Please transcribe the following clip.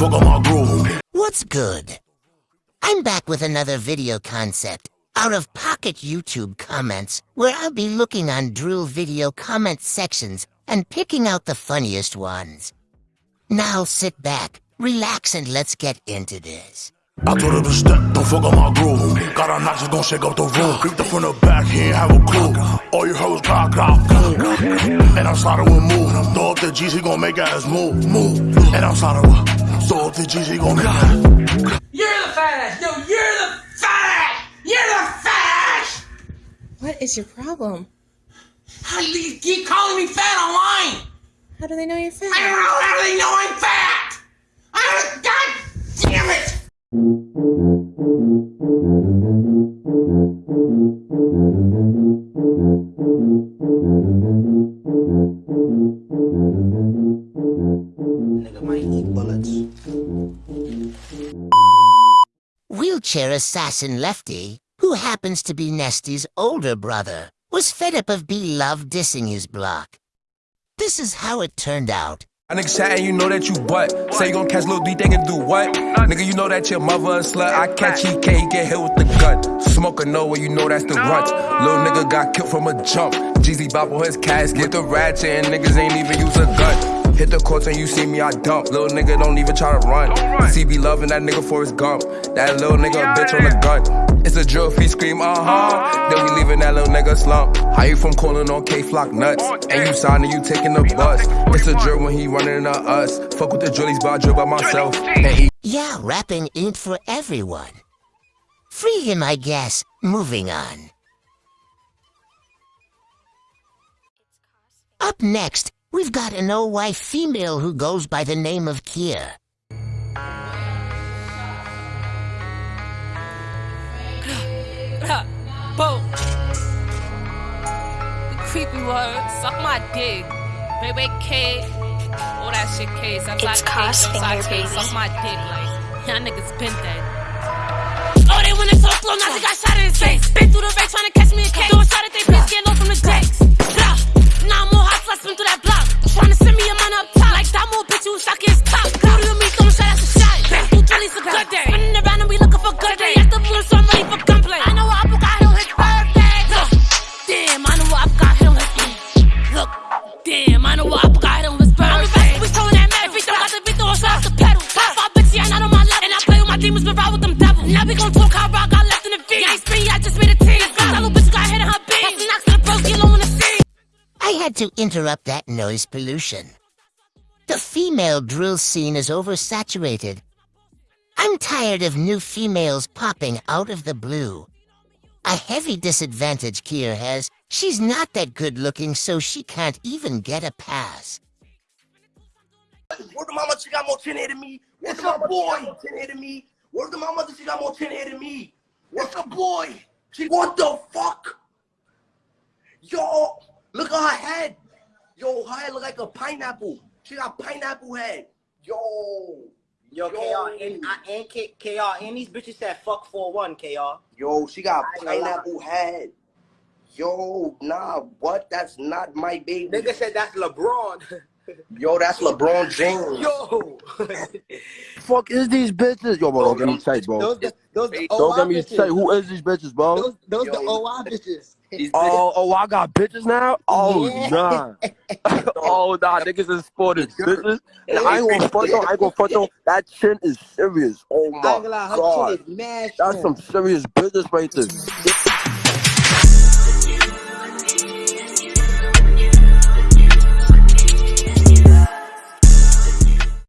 fuck up my groove. What's good? I'm back with another video concept out of pocket YouTube comments where I'll be looking on Drool video comment sections and picking out the funniest ones. Now sit back, relax, and let's get into this. I told her to step, don't fuck up my groove. Got a knock, just gon' shake up the room. Creeped up from the back, he ain't have a clue. All you heard was clock, clock, clock. And I'm sliding with move. Throw up the G's, he gon' make ass move, move. And I'm sliding with, throw up the G's, he gon' make ass. You're the fat ass! No, you're the fat ass! You're the fat ass! What is your problem? How do you keep calling me fat online? How do they know you're fat? I don't know how do they know I'm fat! I'm God damn it! Wheelchair assassin Lefty, who happens to be Nesty's older brother, was fed up of B-Lovee dissing his block. This is how it turned out. A nigga chatting, you know that you butt. Say you gon' catch Lil D, they can do what? Nigga, you know that your mother a slut. I catch EK, get hit with the gun. Smoke a no you know that's the runt. Lil nigga got killed from a jump. Jeezy bop on his casket. With the ratchet and niggas ain't even use a gun. Hit the courts and you see me, I dump. Lil nigga don't even try to run. CB loving that nigga for his gump. That little nigga a bitch on the gun. It's a drill if he scream, uh huh. Then we leaving that little nigga slump. How you from calling on Kay Flock nuts? And you signing, you taking the bus. It's a drill when he running into us. Fuck with the drillies, but I drill by myself. And he Yeah, rapping ain't for everyone. Free him, I guess. Moving on. Up next, we've got an OY female who goes by the name of Kia. Boom. The creepy word, suck my dick. Baby K. All that shit K. Suck It's Cos Finger, baby. Suck my dick like. Y'all niggas been dead. Oh, they wanna talk slow, now they got shot in his face. Been through the race trying to catch me a case. Doing shot at they bitch, get low from the had to interrupt that noise pollution. The female drill scene is oversaturated. I'm tired of new females popping out of the blue. A heavy disadvantage Kier has. She's not that good looking, so she can't even get a pass. Word to my mother, she got more tin hair than me. Word to my boy, more tin hair than me. Word to my mother, she got more tin hair than me. What's the boy? She, what the fuck? Yo, look at her head. Yo, her head look like a pineapple. She got pineapple head. Yo. Yo, KR, and, I, and K, KR, and these bitches said fuck 4-1, KR. Yo, she got I ain't lie. pineapple head. Yo, nah, what? That's not my baby. Nigga said that's LeBron. Yo, that's LeBron James. Yo. fuck is these bitches? Yo, bro, don't get me tight, bro. Those, the, those the Don't get me bitches. tight. Who is these bitches, bro? Those, those Yo. the OI bitches. Oh, oh, I got bitches now? Oh, Yeah. nah. oh, nah, niggas is for the bitches. And I ain't gonna front on, I ain't gonna front on. That chin is serious. Oh I ain't my gonna lie, her god. chin is mad That's some serious business right there.